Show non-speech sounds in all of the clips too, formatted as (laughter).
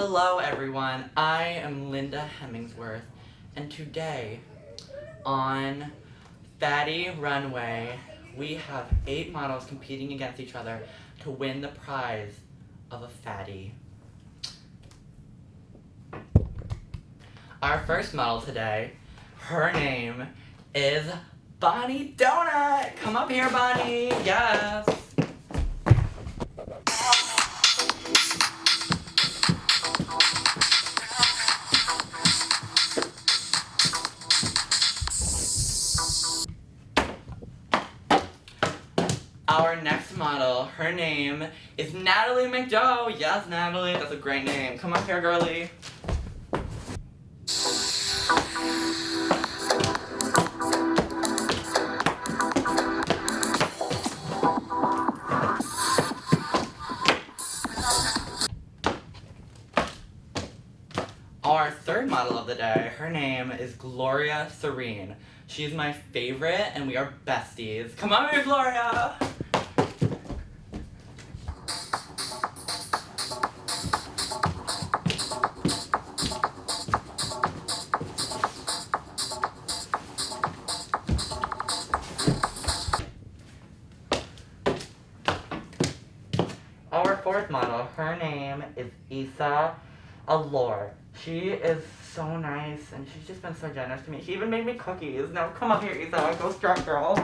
Hello everyone, I am Linda Hemingsworth, and today on Fatty Runway, we have eight models competing against each other to win the prize of a fatty. Our first model today, her name is Bonnie Donut. Come up here, Bonnie. Yes. Name is Natalie McDough. Yes, Natalie, that's a great name. Come up here, girly. Our third model of the day, her name is Gloria Serene. She's my favorite and we are besties. Come on here, Gloria! Model, her name is Isa Allure. She is so nice and she's just been so generous to me. She even made me cookies. Now come up here, Isa. Go strong girl.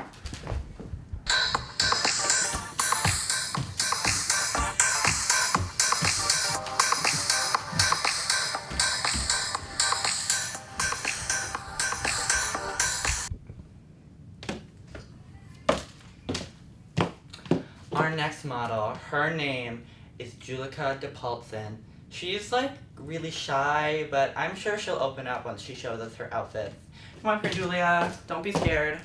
Our next model, her name is Julika DePaulson. She's like really shy, but I'm sure she'll open up once she shows us her outfits. Come on here, Julia. Don't be scared.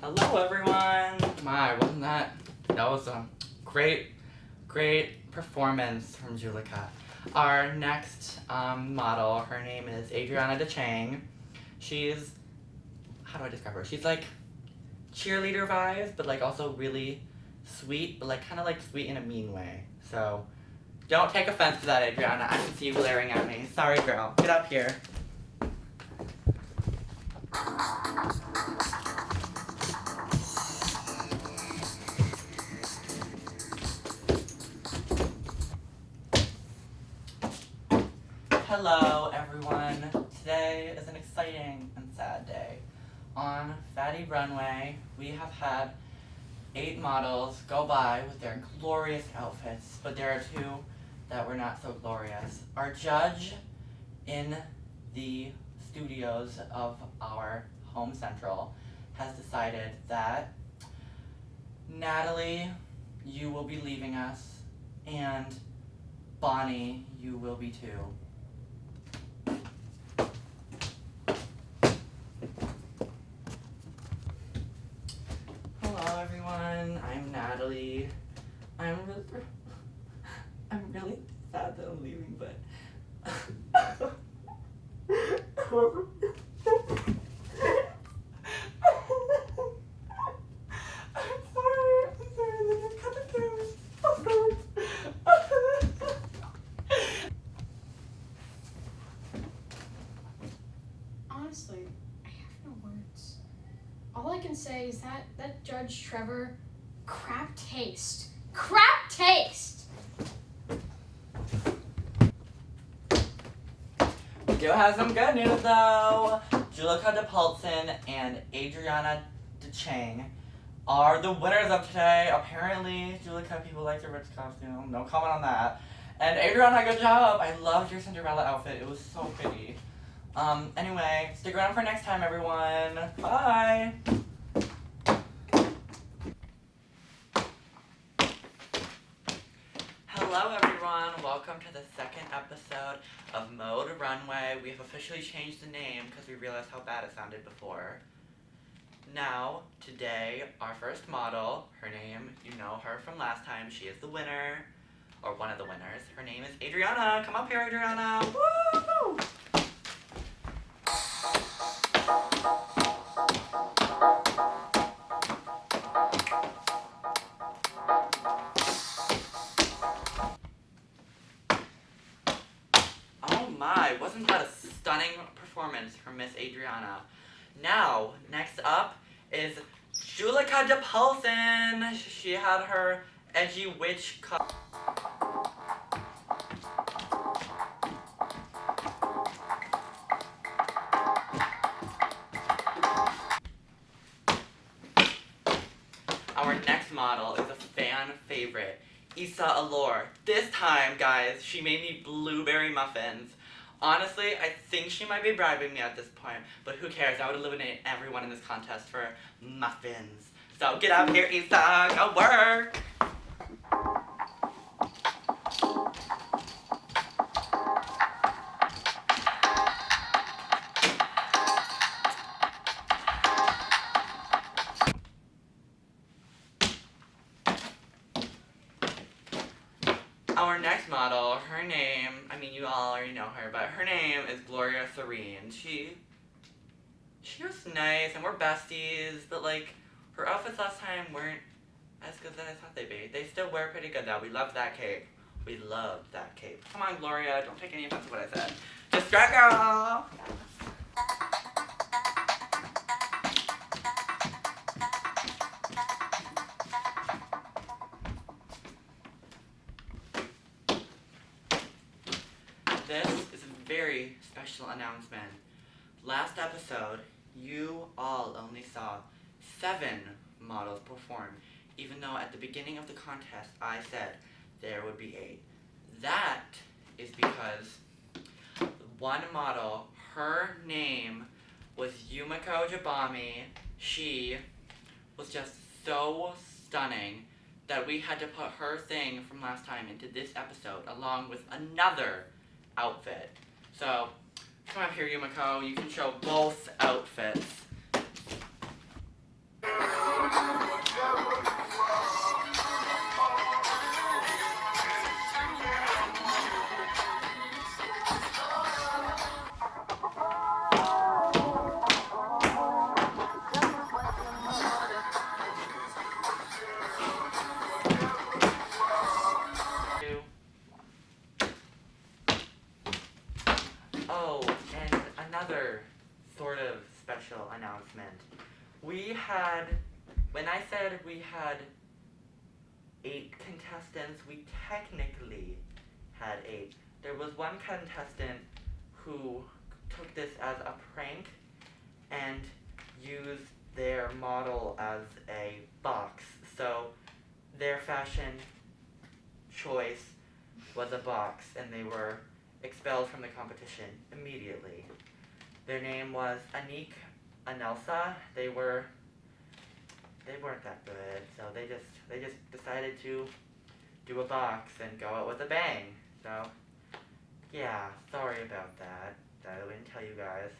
Hello, everyone. My, wasn't that, that was a great, great performance from Julika. Our next um, model, her name is Adriana DeChang. She's, how do I describe her? She's like cheerleader vibes, but like also really sweet, but like kind of like sweet in a mean way. So don't take offense to that, Adriana. I can see you glaring at me. Sorry, girl. Get up here. Hello, everyone. Today is an exciting and sad day. On Fatty Runway, we have had eight models go by with their glorious outfits, but there are two that were not so glorious. Our judge in the studios of our home central has decided that Natalie, you will be leaving us, and Bonnie, you will be too. Hello everyone, I'm Natalie. I'm really, I'm really sad that I'm leaving, but I'm sorry, I'm sorry, Linda, cut the camera. I'm sorry. Honestly, I have no words. All I can say is that that Judge Trevor, crap taste. Crap taste! Do have some good news though. Julika DePaulson and Adriana DeChang are the winners of today. Apparently, Julika, people like your rich costume. No comment on that. And Adriana, good job. I loved your Cinderella outfit. It was so pretty. Um, anyway, stick around for next time, everyone. Bye. Hello everyone, welcome to the second episode of Mode Runway. We have officially changed the name because we realized how bad it sounded before. Now, today, our first model, her name, you know her from last time, she is the winner. or one of the winners. Her name is Adriana. Come up here, Adriana. Woo! Stunning performance from Miss Adriana? Now, next up is Julika DePaulson. She had her edgy witch cut. Our next model is a fan favorite, Issa Allure. This time, guys, she made me blueberry muffins. Honestly, I think she might be bribing me at this point, but who cares? I would eliminate everyone in this contest for muffins. So get up here, Issa, go work! Know her, but her name is Gloria Serene. She she was nice and we're besties, but like her outfits last time weren't as good as I thought they'd be. They still wear pretty good though. We love that cape. We love that cape. Come on, Gloria, don't take any offense to what I said. Just drag girl! This is a very special announcement. Last episode, you all only saw seven models perform, even though at the beginning of the contest I said there would be eight. That is because one model, her name was Yumiko Jabami. She was just so stunning that we had to put her thing from last time into this episode along with another outfit. So, come up here, Yumiko. You can show both outfits. Oh, and another sort of special announcement. We had, when I said we had eight contestants, we technically had eight. There was one contestant who took this as a prank and used their model as a box. So their fashion choice was a box and they were expelled from the competition immediately. Their name was Anik Anelsa. They were they weren't that good, so they just they just decided to do a box and go out with a bang. So yeah, sorry about that. I didn't tell you guys.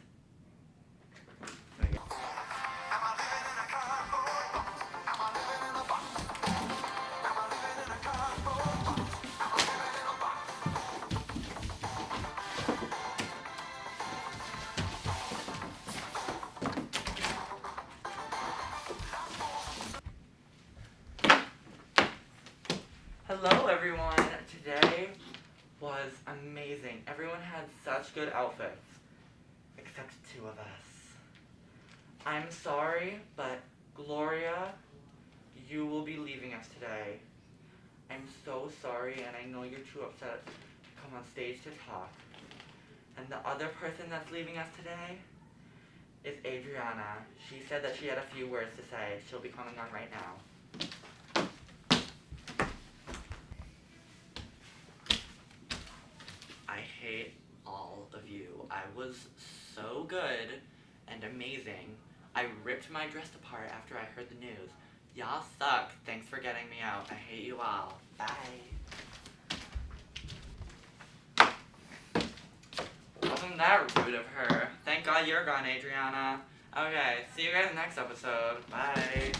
I'm so sorry and I know you're too upset to come on stage to talk. And the other person that's leaving us today is Adriana. She said that she had a few words to say. She'll be coming on right now. I hate all of you. I was so good and amazing. I ripped my dress apart after I heard the news. Y'all suck. Thanks for getting me out. I hate you all. Bye. Wasn't that rude of her? Thank God you're gone, Adriana. Okay, see you guys next episode. Bye.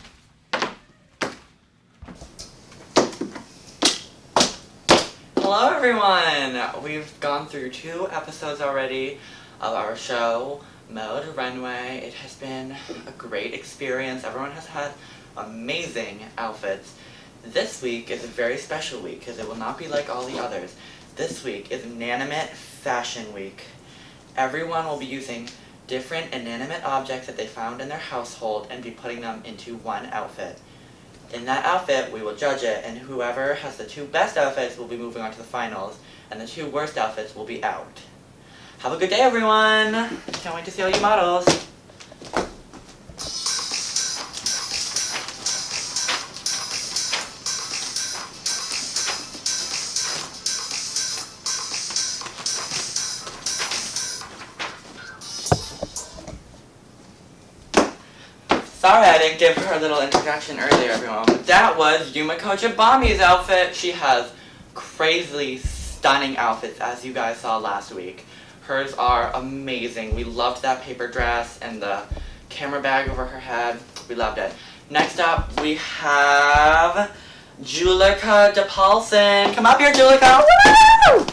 Hello everyone! We've gone through two episodes already of our show, Mode Runway. It has been a great experience. Everyone has had amazing outfits. This week is a very special week because it will not be like all the others. This week is Inanimate Fashion Week. Everyone will be using different inanimate objects that they found in their household and be putting them into one outfit. In that outfit, we will judge it, and whoever has the two best outfits will be moving on to the finals, and the two worst outfits will be out. Have a good day, everyone! Can't wait to see all you models! Sorry I didn't give her a little introduction earlier, everyone. But that was Yumiko Jabami's outfit. She has crazily stunning outfits, as you guys saw last week. Hers are amazing. We loved that paper dress and the camera bag over her head. We loved it. Next up, we have Julika DePaulson. Come up here, Julika. Woo!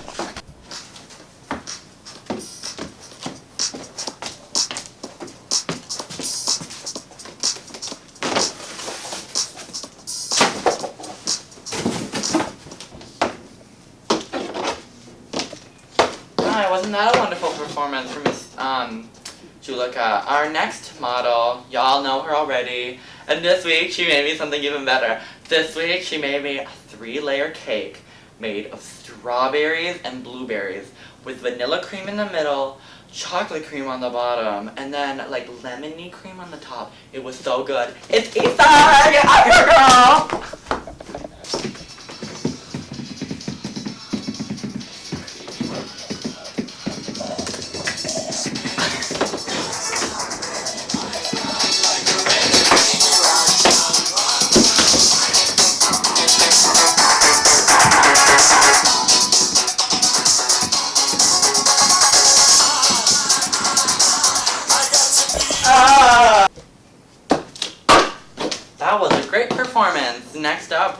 Our next model, y'all know her already, and this week she made me something even better. This week she made me a three-layer cake made of strawberries and blueberries with vanilla cream in the middle, chocolate cream on the bottom, and then like lemony cream on the top. It was so good. It's! Get up here, girl!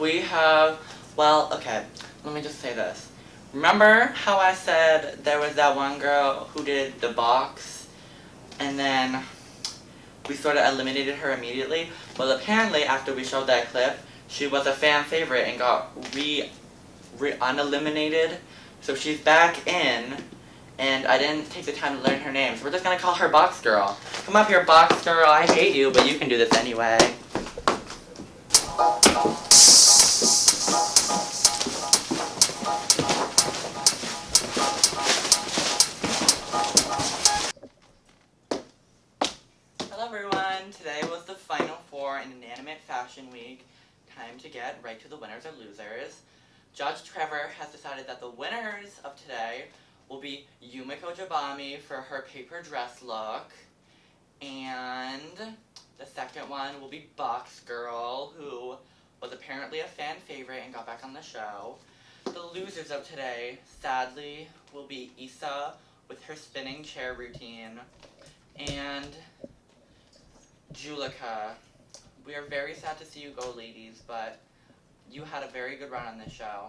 We have, well, okay, let me just say this. Remember how I said there was that one girl who did the box and then we sort of eliminated her immediately? Well, apparently after we showed that clip, she was a fan favorite and got re, re uneliminated. So she's back in and I didn't take the time to learn her name, so we're just gonna call her Box Girl. Come up here, Box Girl. I hate you, but you can do this anyway. Everyone! Today was the final four in Inanimate Fashion Week. Time to get right to the winners or losers. Judge Trevor has decided that the winners of today will be Yumiko Jabami for her paper dress look. And the second one will be Box Girl, who was apparently a fan favorite and got back on the show. The losers of today, sadly, will be Issa with her spinning chair routine and Julika. We are very sad to see you go, ladies, but you had a very good run on this show.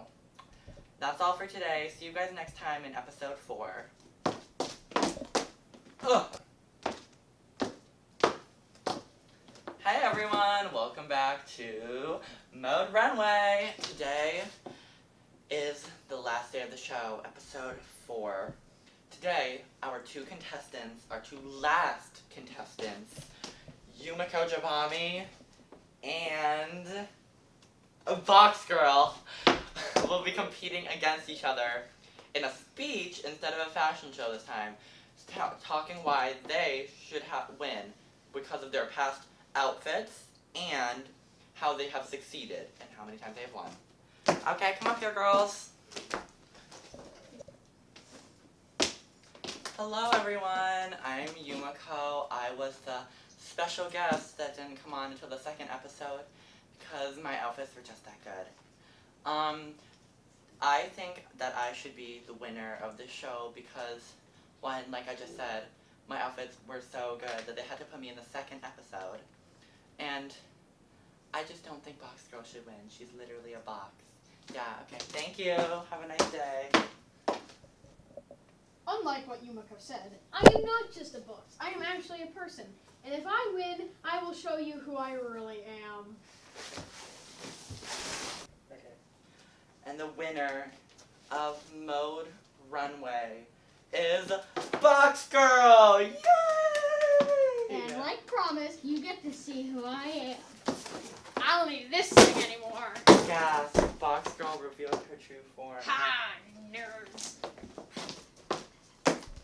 That's all for today. See you guys next time in episode 4. Ugh. Hey everyone, welcome back to Mode Runway. Today is the last day of the show, episode 4. Today, our two contestants, our two last contestants, Yumiko Jabami and a Box Girl (laughs) will be competing against each other in a speech instead of a fashion show this time, talking why they should win because of their past outfits and how they have succeeded and how many times they have won. Okay, come up here, girls. Hello, everyone. I'm Yumiko. I was the special guest that didn't come on until the second episode because my outfits were just that good. Um, I think that I should be the winner of this show because, one, like I just said, my outfits were so good that they had to put me in the second episode. And I just don't think Box Girl should win. She's literally a box. Yeah, okay. Thank you. Have a nice day. Unlike what Yumiko said, I am not just a book. I am actually a person. And if I win, I will show you who I really am. Okay. And the winner of Mode Runway is Box Girl! Yay! And like promised, you get to see who I am. I don't need this thing anymore. Yes, Box Girl revealed her true form. Ha!